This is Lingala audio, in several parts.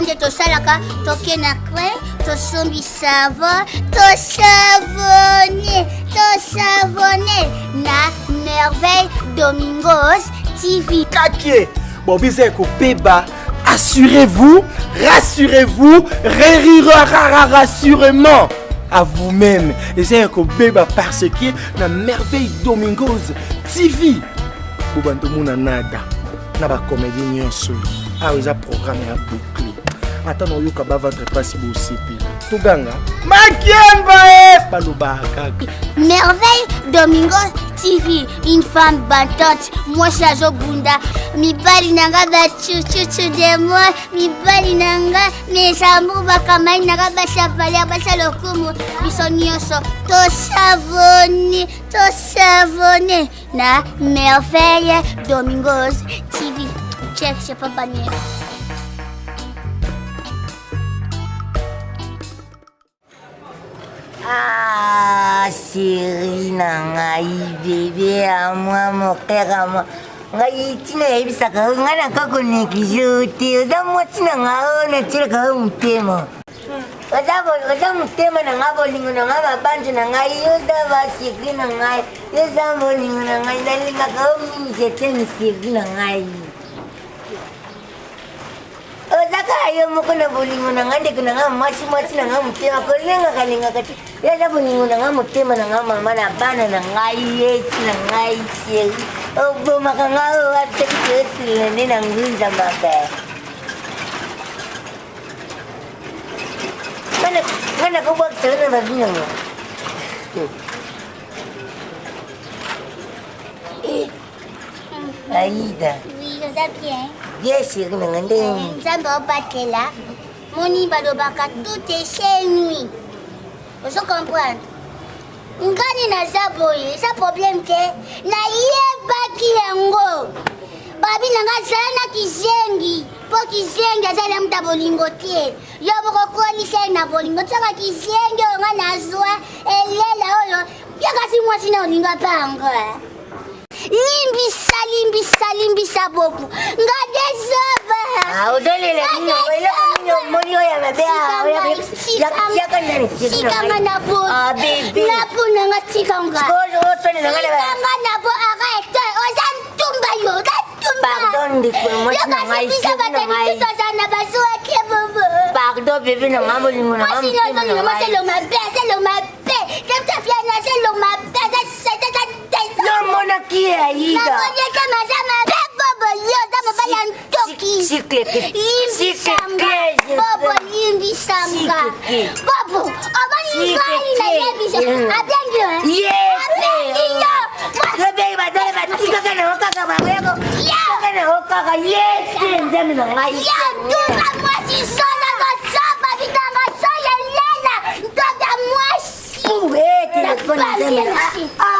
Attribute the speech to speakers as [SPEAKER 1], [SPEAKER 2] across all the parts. [SPEAKER 1] kaka nde tosalaka tokena cre tosombisa avo tosavone tosavone na merveille domingos tv kakie
[SPEAKER 2] bobiza ekopeba assurez-vous rassurez-vous rerirararara sûrement à vous-même eza ya kobeba parce que na merveille domingos tv bobantomona nada na bacomédie nyonso awa ah, eza programme ya boucle ata na oyoka bavantre mpasi bosepeli toganga makiemba e balobaka
[SPEAKER 1] kaka merveille domingos tv une femme batante mwasi azobunda mibali na nga bacucucu de moi mibali na nga mesambu bakamai na nga basavaler basa lokumu biso nyonso tosavone tosavone na merveille domingos tv check chepa baniere
[SPEAKER 3] ah seri na ngai bebe ya mwa mokere ya mwa ngai ntina yayebisaka oyo ngai na kaka oneglize oyo te oza mwa ntina ngai oyo natielaka oyo motema oza motema na ngai bolingo na ngai babanjo na ngai oza baseri na ngai oza bolingo na ngai nalingaka oyo mingi ete miseri na ngai ayo moko na bolingo na nga ndeko na nga mwasi-mwasi na nga motema kolengaka-lengaka te eza bolingo na nga motema na nga mama na bana na ngai yesi na ngai sieri obomaka nga oyo atekite osilela nde na ngunzamaka nga nakobwakisaka na babinango
[SPEAKER 1] aida Oui, vous bien.
[SPEAKER 3] yesu ekomanga nde eh,
[SPEAKER 1] nzambe obatela moni balobaka tout echei nui ozo comprendre ngani naza boye eza problème te nayebaki yango babi nanga azala na kizengi mpo kizengi azala muta bolingo te yo bokokonisa ye na bolingo tiaka kizengi oyo nga nazwa elela oyo yo kasi mwasi na olinga mpango eh? limbisa limbisa limbisa bobu nga desoba
[SPEAKER 3] sikanga na bo ah, na bo nanga sikanga sikanga
[SPEAKER 1] na bo aka ete oza ntumba yo oza ntumbayokasibisa batani tutoza na basuwaki bobo pardon bébé na nga bolingo na nga motema na nga ye. Moi c'est le ma paix, c'est le ma paix. Comme ça, fière, c'est le ma paix. Ndomona ki aida. Nakonye kama zama bebo bolio zama baya ntoki. Sikleke. Imbi samba. Bobo imbi samba. Bobo obani ngari na yebisa.
[SPEAKER 3] Abengyo. Yebe. Abengyo. Abengyo badale batika kana okaka babego. Ya. Kana okaka yete nzami na ngai. Ya duba
[SPEAKER 1] mwasi sona ko samba bitanga soya lela. Ndoga mwasi. Uwe telefoni nzami.
[SPEAKER 3] Ah.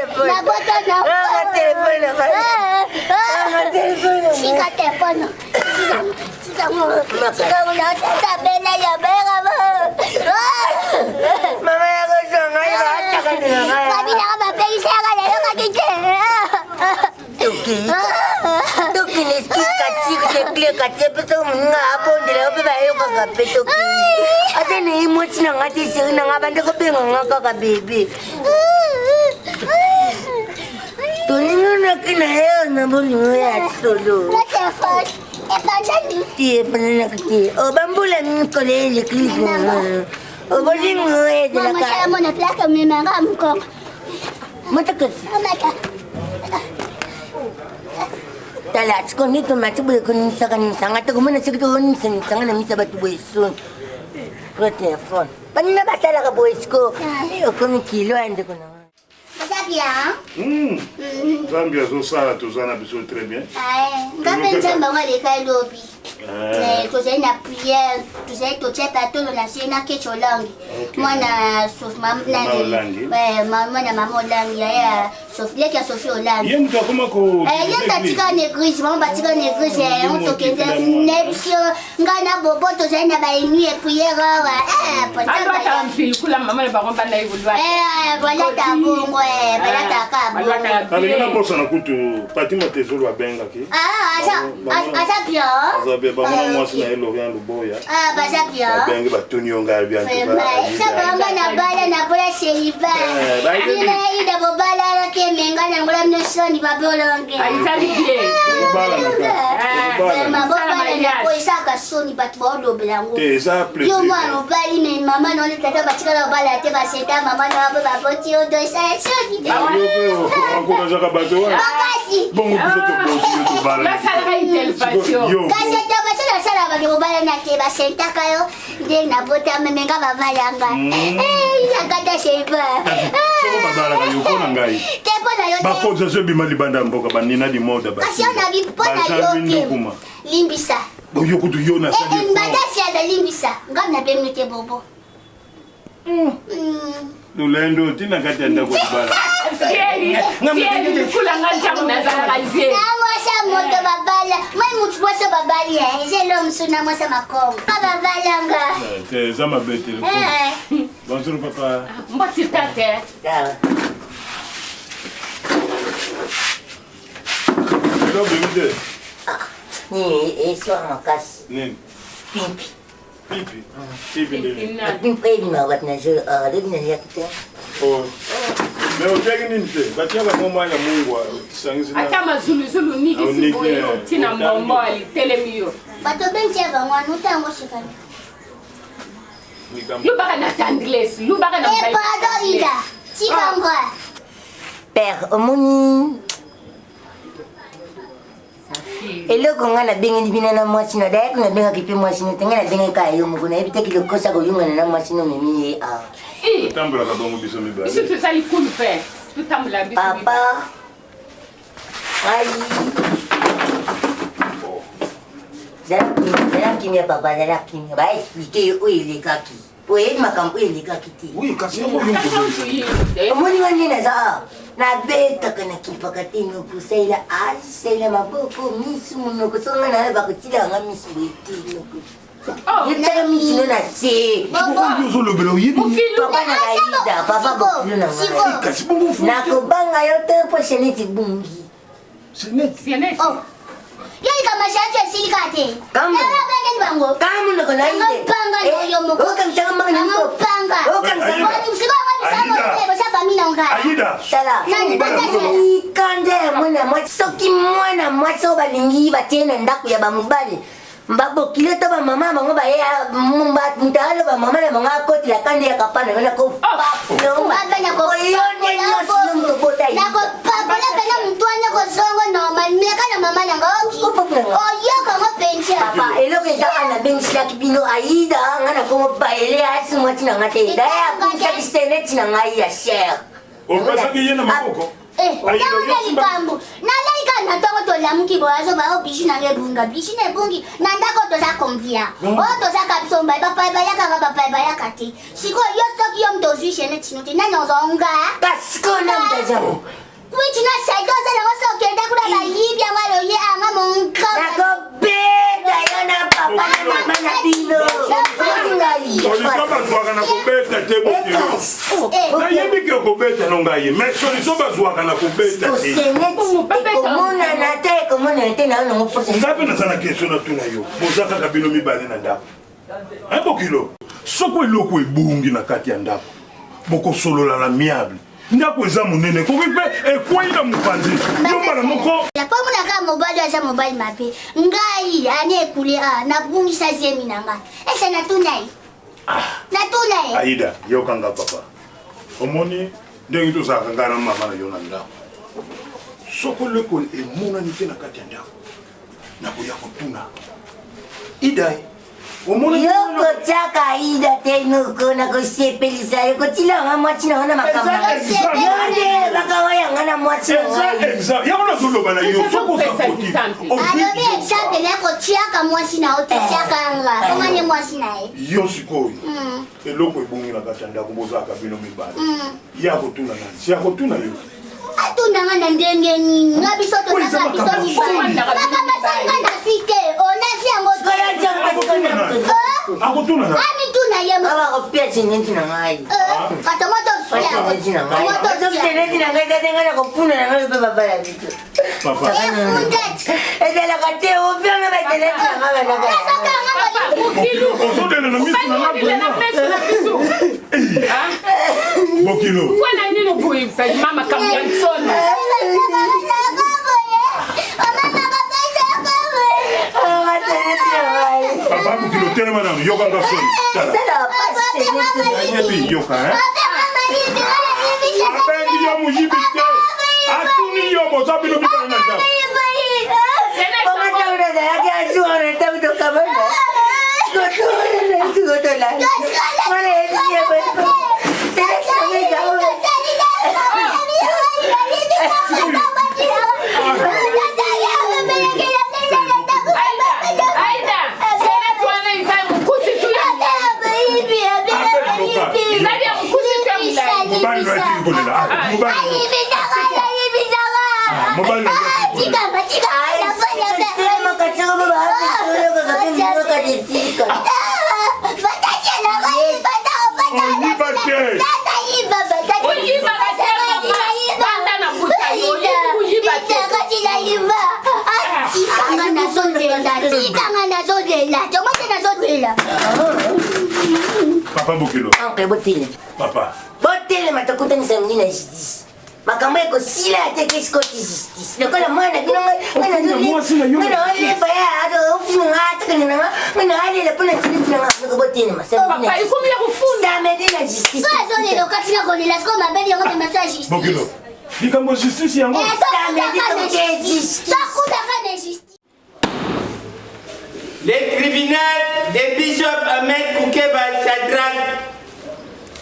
[SPEAKER 3] téléphone. La boîte à la Ah, ma téléphone. Eh, eh, ah, ma eh. téléphone. Si ta téléphone.
[SPEAKER 1] Si ta mon. Si ta mon. Ta belle, ya belle, maman.
[SPEAKER 3] Maman, ya rejoint. Ya rejoint. Ya rejoint. Mami, ya ma belle, ya rejoint. Ya rejoint. toki toki na skis katiri tekle kati apesa moninga apondela ope bayokaka mpe toki ata na ye moti na nga te seri na nga bandeko benganga kaka bebe toninonaki na ye nabolingo ya solo ti epananaki ti o bambula mikolo ye
[SPEAKER 1] leklise obolingo edelaka
[SPEAKER 3] motakasi tala sikoni tomati boye konimisaka nimisanga tokomona soki tokonimisa nimisanga na misa bato boye soni pro telefone banina basalaka boye siko ah. okomi kilo ya ndeko na
[SPEAKER 4] bien nzambe
[SPEAKER 1] hmm.
[SPEAKER 4] hmm. azosala toza na biso très bien
[SPEAKER 1] nga eh, mpe nzambe ango aleka elobi
[SPEAKER 4] eh. Eh,
[SPEAKER 1] tozali na priere tozali totia patolo na sie na keche olangi mwana mwana mama olangi aye leki ya sofi olandi ye mutu
[SPEAKER 4] akoma ko ye tatika
[SPEAKER 1] na église bango batika na église yango tokende na biso ngai na bobo tozali na baenui epriere awabalata bongo balataka bongoabelinga
[SPEAKER 4] na kutu patima tezolo abengaki
[SPEAKER 1] aza bien aza
[SPEAKER 4] bien bamona mwasi na ye lorian luboya
[SPEAKER 1] baza bienabenge
[SPEAKER 4] batuni yo ngai biasabango na
[SPEAKER 1] bala na bola seriba binaida bobalalaki Ah, eh, eh, eh, te menga nangula mnesoni babeolongeaobalanakoeza akasoni bato baolobelangoyomwana obali me mama none tata batikala obala te baseta mama nabo baboti odoisa esoni kasi ata bange mobala nate basentaka yo nde nabotama nenga babalanga akata sheibaate
[SPEAKER 4] mpo
[SPEAKER 1] na yobakonzi
[SPEAKER 4] azobima libanda ya mboka banina limoda kasi yo
[SPEAKER 1] nabi mpo na yo limbisa
[SPEAKER 4] oyo kutu yo nasadibadasi
[SPEAKER 1] eh, eh, azalimbisa ngam nabemite bobo hmm. Hmm.
[SPEAKER 4] lolendo tina kati ya ndako
[SPEAKER 1] libalamoto babala mai mutu mwasa babali eza eh. elo msuna mwasa makongo pa babalanga
[SPEAKER 4] eh, eza mabe te eh. bonjour papa
[SPEAKER 3] mboti tate elo
[SPEAKER 4] bemite ah,
[SPEAKER 3] eswar makasi pimpi Pipi. Pipi Levy. Din pedi ma wat na zo ade na yakita. Ah, oh. Me utaki nini te? Batia ba mama ya Mungu ah, sangizi na. Ata mazulu zulu nigi sipo yo
[SPEAKER 1] eh,
[SPEAKER 4] tina
[SPEAKER 2] mbomo
[SPEAKER 1] alitelemi yo. Bato benche ba mwana utango shikana. lubaka na tangles lubaka na eh, pardon ida tikangoa ah.
[SPEAKER 3] père omoni eloko ngai nabengeli bino na mwasi no dayaki nabengaki mpe mwasi no te ngai nabengaki ka yo moko nayebi teki lokosa koyungana na mwasi no memi ye aotambolaka eh. bongo biso mibalebiso tozali kulu mpe totambola biso papa ngai zala kimia papa zala kimia baexplike ye oyo elekaki oyebi makambo oyo elekaki te omoni nga nde naza a nabetaka nakipaka te nokosa ila asaila maboko misu monoko songa nayo bakotila yanga misu boyetelo oh, yotala misu no na se ozolobela oyebipapa nakaida papa bokilo nanga eh, nakobanga yo te mpo seneti bungi seneti yoyika mashanti esilikate erabengeni bango eh, kande ya mwana mwasi soki mwana mwasi oyo balingi batie na ndako ya bamobali babokile to bamama bango mutalo bamama na bango akotela kande ya kapana yo nakoyonenyosomutobota
[SPEAKER 1] nakopapula pena mutwanya kozongo nomalmeka na mama nanga
[SPEAKER 3] oyoka oh, ngo pensi apa eloko eza kaka nabengisaki bino aida nga na kongo baele asi ah, mwa ntina nga te daye akumisaki sene ntina ngai ya sher opesaki
[SPEAKER 4] oh, ye na maboko
[SPEAKER 3] naona ah, eh, likambo nalaika na ntongo tolamuki boyazoba oyo
[SPEAKER 1] bisi nanga ebunga bisi na oh, ebungi na ndako toza convia oyo tozaka biso mbai bapai bayakaka bapai bayaka te sikoyo yo soki yo moto ozwi chene tino te nani ozonga kasiko namdaza kuicina saido ozalango soki enda kuna bayibi yango aloye anga
[SPEAKER 3] monkakobeta yo na papa na mama na bino solution bazwaka na
[SPEAKER 4] kobeta te bokinoyebiki okobeta nongaye ma solution bazwaka na kobeta
[SPEAKER 3] tekomonana te ekomonana te naonango posa ngai mpe
[SPEAKER 4] naza na question natuna yo boza kaka bino mibale na ndako ebokilo soko eloko ebungi na kati ya ndako bokosolola na miable ndako eza monene koki mpe ekwei na mopanzi
[SPEAKER 1] yo mbala moko po monaka mobali aza mobali mabe ngai ane ekule a ah, nabungisa zemi na ngai ese natuna ye ah. natuna ye
[SPEAKER 4] aida yokanga papa omoni ndenge tozalaka ngai na mama na yo na ndako soko lekole emonani te na kati ya ndako nakoya kotuna ida
[SPEAKER 3] yoko tsakaida tenuko nakosepelisayo kotilanga mwatsinanga na makambayonde vakawayanga na mwatsinaaobi
[SPEAKER 1] exemple nakotiaka mwasi na yo totiaka yanga eh. omanye mwasi na ye
[SPEAKER 4] yo sikoyo mm. eloko ebongi na kati ya ndako bozalaka bino mibale mm. ya kotuna nani si ya kotuna yo
[SPEAKER 1] atundanga na ndenge nini na biso tozaka biso mibale kaka basanga na sike ona
[SPEAKER 3] akutuna yemaavakopia chinyentina ngai katamatontinangai kakuna nangai pepapala vitu ezala kateopianga bateletinanga
[SPEAKER 2] bokilo
[SPEAKER 4] abakokila otelema nano yokanga soni
[SPEAKER 3] ayebi yoka abengi yo moyibi te atuni yo moza bino bibana na ndako Go to the next, go to the next. What is it? botelema botelema tokutanisa mongina justice makambo ekosila te kesikoti justice lokola mwana bino nganazoleba ya ofuna nga atakani nanga ngana alela mpona silifu nanga noko botelema samedena
[SPEAKER 1] justice likambo justice yango eh,
[SPEAKER 2] Les tribunaux des bishops Ahmed Koukeba Chadrak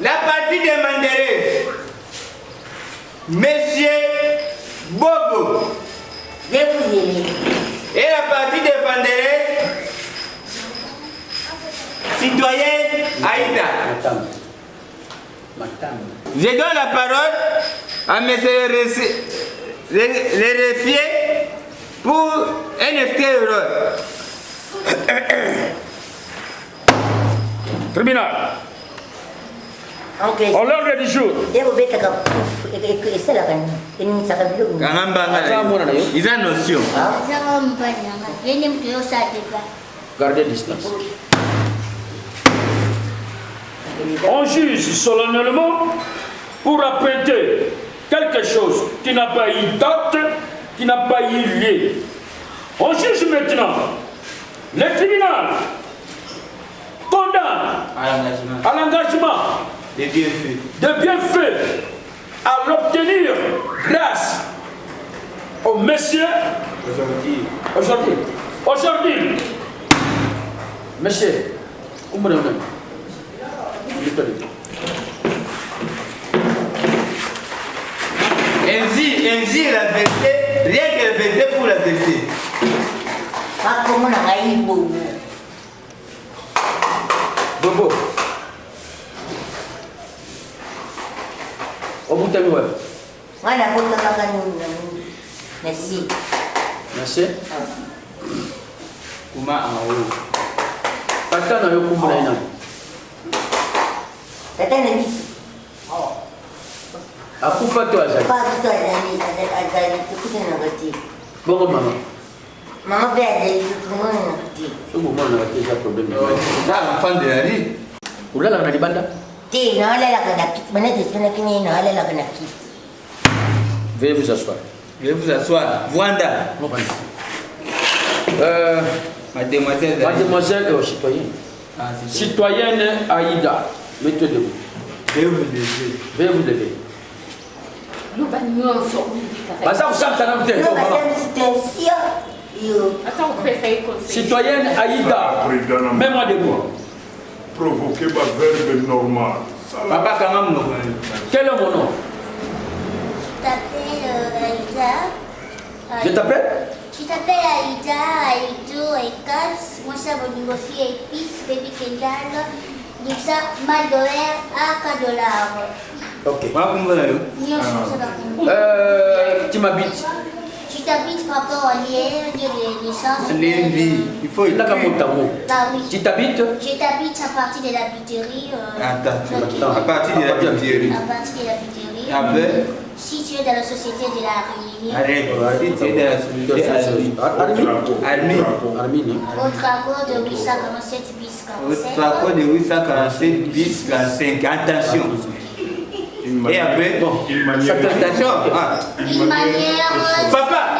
[SPEAKER 2] la partie de Mandérés, Monsieur Bobo, et la partie de Mandérés,
[SPEAKER 1] citoyen Aïda.
[SPEAKER 2] Je donne la parole à M. les réfier pour NFT Euro.
[SPEAKER 3] Tribunal. On l'ordre du jour. Ils ont notion.
[SPEAKER 1] Ah.
[SPEAKER 2] Gardez distance. On juge solennellement pour apprêter quelque chose qui n'a pas eu date, qui n'a pas eu lieu. On juge maintenant. Le tribunal condamne à l'engagement des bienfaits. De bienfaits à l'obtenir grâce au monsieur aujourd'hui. Aujourd'hui. Aujourd'hui. Monsieur, vous me dit Ainsi, ainsi la vérité, rien que la vérité pour la vérité. utami wapi?
[SPEAKER 3] Wala kutoka nyumba na si. Na si? Ah.
[SPEAKER 2] Kuma awo. Ah, oh. Pata na yo kumula ina.
[SPEAKER 3] Pata na ni. Oh. Ah. Akufa to azali. Akufa to azali azali kukuta na gati. Bongo mama. Mama pe azali kukuta na gati.
[SPEAKER 2] Sobo mwana gati za problème. Oh. Za mfande ali. Ulala na libanda. Veuillez vous asseoir. Veuillez vous asseoir. Wanda. mademoiselle. Mademoiselle, euh, citoyenne. Ah, citoyenne Aïda. Mettez debout. Veuillez bah, bah, vous lever.
[SPEAKER 3] Veuillez vous lever.
[SPEAKER 2] Citoyenne Aïda, ah, mets-moi debout
[SPEAKER 4] provoquer ma verbe normale. Papa, quand même, Quel est mon nom
[SPEAKER 1] Je t'appelle euh, Aïda. Je t'appelle Tu t'appelles Aïda, Aïdo, ça va Baby mal à
[SPEAKER 2] Ok. Hein. Ah. Euh, tu m'habites
[SPEAKER 1] tu t'habites l'île en Liège, les licences. Lévi,
[SPEAKER 2] il faut il a qu'à Bah oui. Tu t'habites Je
[SPEAKER 1] t'habite à partir de la buterie. Euh,
[SPEAKER 2] Attends, Attends, à partir de la buterie. À
[SPEAKER 1] partir de la buterie. Après ah ben. Si tu es dans la société de la Réunion.
[SPEAKER 2] Si tu es dans la société de la Réunion. Armine. Armine. Au
[SPEAKER 1] traco de 847 bis 47. Au
[SPEAKER 2] traco de 847 bis 45. Attention. Et après, bon, une manière. Ah. Une manière. Papa.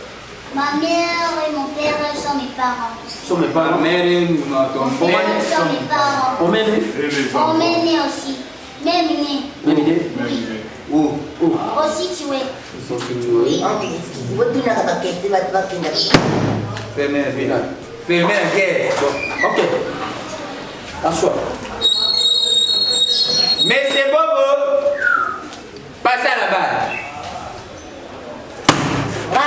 [SPEAKER 1] Ma mère et mon père sont mes parents.
[SPEAKER 2] Sont mes parents. Ma mère et mon père
[SPEAKER 1] sont mes parents.
[SPEAKER 2] On m'aime. On
[SPEAKER 1] m'aime aussi. Même idée.
[SPEAKER 2] Même Où Où oh, oh. Aussi tu es. Oui. Ah, Fermez la Fermez la guerre. Ok. Assois. Mais c'est bon, Passez à la barre.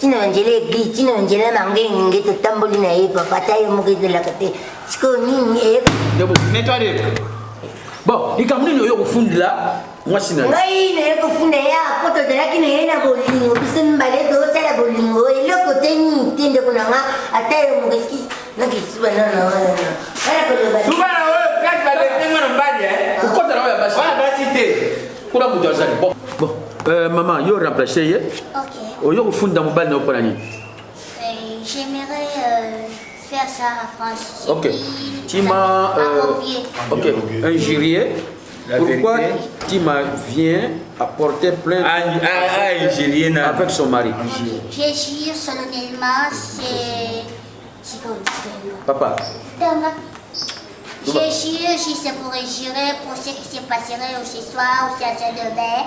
[SPEAKER 3] chinonjele bi chinonjele mange ninge tutambuli na ye papata yo mukizelakate siko nini eh? ebokunetwaleka bon likambo nini oyo okufundela mwasi na ngai naye kofunda ya po tozalaki na ye na bolingo biso mibale tozosala bolingo eloko te nini te ndeko na nga ata yo mokeski nakisuba nana wana kolobaa
[SPEAKER 2] te kuna moto azali bon bon euh, mama yo remplace ye okay. Au lieu de faire mobile, nous prenons.
[SPEAKER 1] J'aimerais euh, faire ça à France.
[SPEAKER 2] Ok. Tu m'as. Euh, ok. Injurié. Pourquoi Tima vient apporter de à, avec son mari
[SPEAKER 1] J'ai jure solennellement, c'est. Papa. J'ai jure, je sais pour jurer pour ce qui se passerait ce soir ou ce soir demain.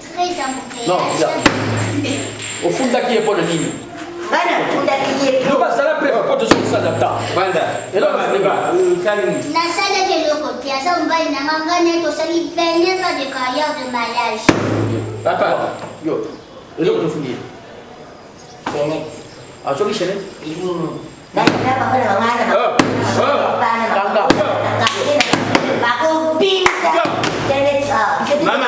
[SPEAKER 1] non
[SPEAKER 2] ofundaki ye mpona nini bazala mpe po tozokusala ta
[SPEAKER 1] nasalaki eloko te aza mobali nanga ngai tosali 29 ans de carrière de mariage
[SPEAKER 2] papa yo eloko tofundi ye azoki chenete Mama.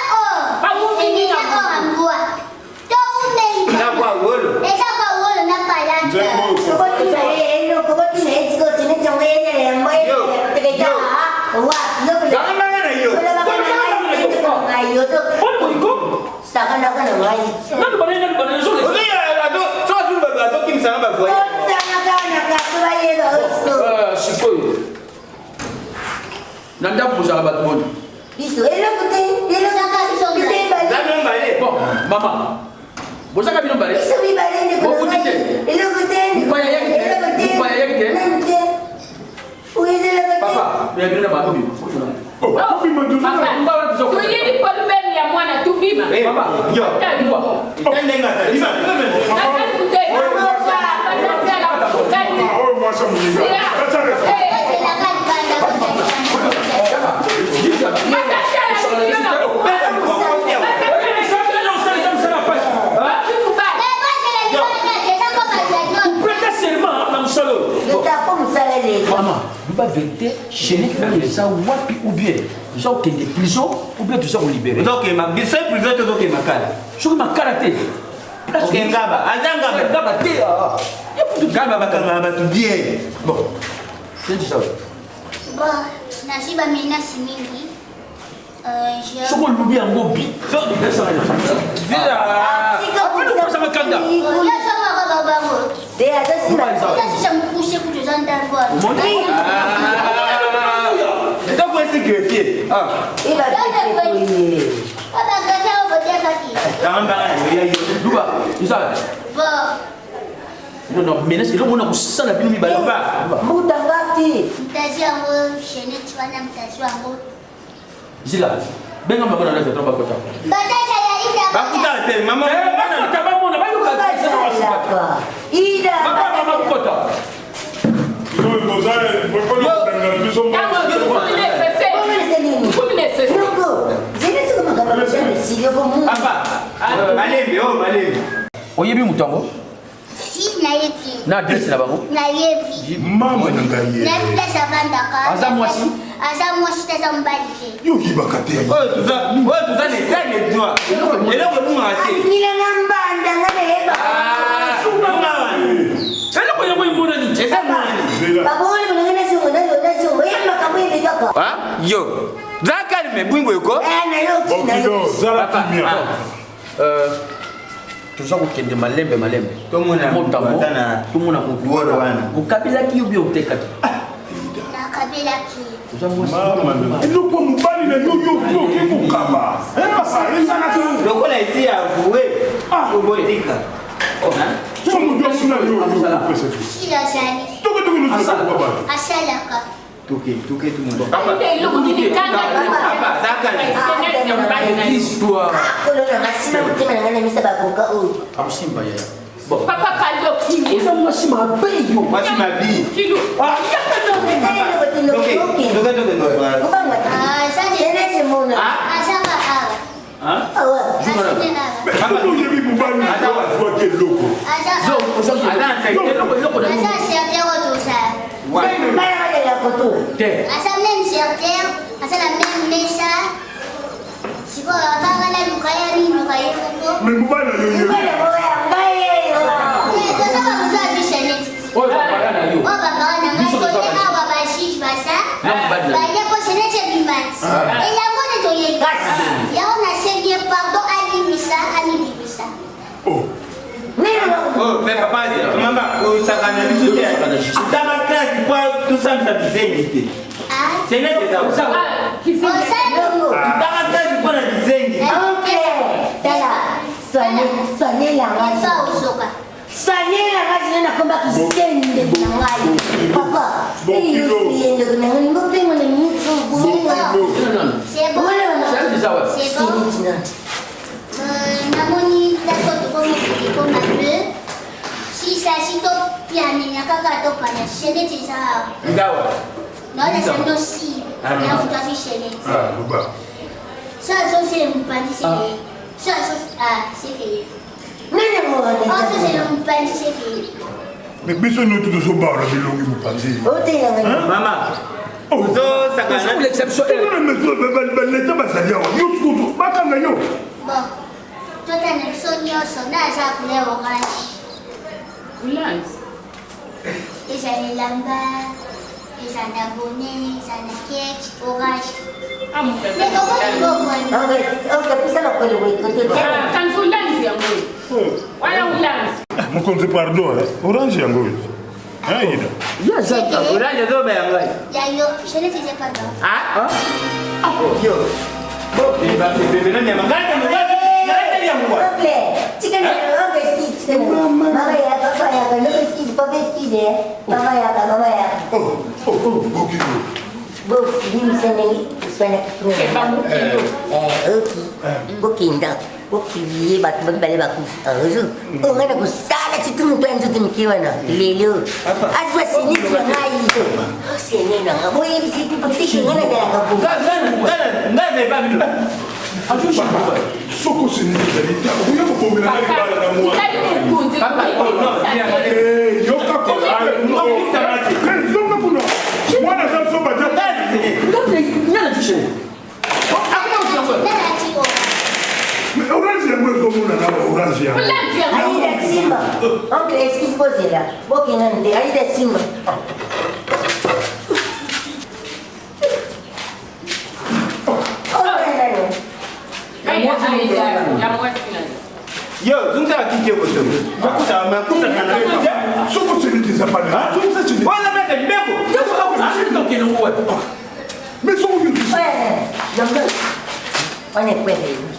[SPEAKER 2] ndako kozala bato boni
[SPEAKER 3] biso eloko te lelo zaka biso mibale bon
[SPEAKER 2] mama bozaka bino mbale biso
[SPEAKER 3] mibale ndekouti te eloko te mupaya yaki te mupaya yaki te papa
[SPEAKER 2] bino na bato bino ya mwana tubima ndenge vérité chérie oyo eza wapi ou bien toza kokende prison ou bien toza kolibere soki makala te ngaba te ngaba eh, ah, ah. bakanga bato bien bon
[SPEAKER 1] nasi bamenasi
[SPEAKER 3] mingi soko
[SPEAKER 1] olubi yango
[SPEAKER 2] bi
[SPEAKER 3] bango de azasinaakushe
[SPEAKER 1] kuti oza ndangwanaetakwesi
[SPEAKER 3] grefie
[SPEAKER 2] babakazaobotiakatiduba isala non non menace eloko mona kosala bino eh, mibale
[SPEAKER 3] mutangati
[SPEAKER 1] mutazi yango chenetiwana mutazi yango
[SPEAKER 2] zila benga bango na ndako bakota bakutala te bakota bamona bayokaaakota ah, oh, oyebi moto yango na adresse na bango mama na
[SPEAKER 1] ngaiaza mwasi aza mwasi teza mobali
[SPEAKER 3] te
[SPEAKER 2] yokibaka te oyo toza
[SPEAKER 3] netane droit eloko ebungaka te ngilanga mbanda nga nayebaaeloko yango
[SPEAKER 2] emonani eza mani yo zala kalme bwingo eko toza kokende malembe malembe tomona motu okabilaki yo bio otekaki eloko mobali na yo yo okoki kokaba lokola esi ya voe obotika somodio asina yo opesa
[SPEAKER 1] tokotokoasalaka
[SPEAKER 2] toke toke tout le monde akosimba ye
[SPEAKER 3] papa kaloki
[SPEAKER 1] eza mwasi mabe yo mwasi
[SPEAKER 2] mabi kilo ok donc donc donc ah
[SPEAKER 3] ça je laisse mon ah. ah ça va ah
[SPEAKER 4] ah
[SPEAKER 3] terre. À
[SPEAKER 1] ça même sur terre, à ça la même message. Si vous avez oh, oh, pas la lucaya, ni lucaya.
[SPEAKER 3] Mais vous
[SPEAKER 4] pas
[SPEAKER 1] la lucaya. bayeko senete bimatsi eyango ne toyekasi yango nasembie pardon alimisa alimibisa mpe
[SPEAKER 2] papa mama osakana biso te tosambisa bizengi te senetetaotaka
[SPEAKER 3] kasi mpo na bizengi sanyelanga zine nakomba kisendeki na ngai papa eyosiyendeki na ngai mbopengwa na mitsobulaasenetina namoni
[SPEAKER 1] nakotokomokolikoma peu sisasitop pianinya kakak tu pada shele tisa. Izawa. Nole sendo si. Ah, Ni afuta si shele. Ah, lupa. So so se mpanzi ah. se. So so ah se ke. Nene mo. Oh ah, so se mpanzi se ke.
[SPEAKER 4] Mais biso oh. nous tous au bar, le long vous pensez. Oh t'es maman. Oh so ça quand même l'exception. Non mais monsieur ben ben l'état bah ça dit on nous tout pas quand même.
[SPEAKER 1] Bon. Toi t'as l'exception, on a ça pour les oranges. Orange. Ils ont les lambas, ils ont les abonnés, ils ont les cakes, orange.
[SPEAKER 3] Mais comment ils vont voir Ah oui, ok, puis ça va pas le voir. Quand vous l'avez, yango. Voilà où l'avez.
[SPEAKER 4] Mokonzi pardon, orange yango.
[SPEAKER 3] Ah, il
[SPEAKER 2] y a. Yes,
[SPEAKER 1] orange do ba yango. Yango, je ne faisais pas non. Ah
[SPEAKER 2] Ah oh, yo. Bon, il va te bébé non, yango. Garde,
[SPEAKER 1] garde. Garde yango. S'il te
[SPEAKER 3] plaît. Tu connais le petit. Maman, il a pas parlé avec le petit, pas bête. ye mama yaka mama yaka bokinda bokiye bato babale bakufazu ah, mm. ongana oh, kusala citumutu anzuti mikiwana lelo azwa seniti yangayizo senenanga boyebisitipotishengana dalaka
[SPEAKER 4] soko seniti zali te akoyaka
[SPEAKER 2] bomela na libala na mwa
[SPEAKER 4] Bozira.
[SPEAKER 3] Aida de Silva. Oncle Esquiz Bozira. Boquinante, Aida de Silva.
[SPEAKER 2] Yo, sun sa kike mutum. Ba ku sa ma ku sa kana. Su Eu tsiri ti zaba ne. Sun sa tsiri. Wala me ka be ko. Ya ku ka ku tsiri to ke no wa.
[SPEAKER 3] Me so Eu Eh. Ya o que kwere.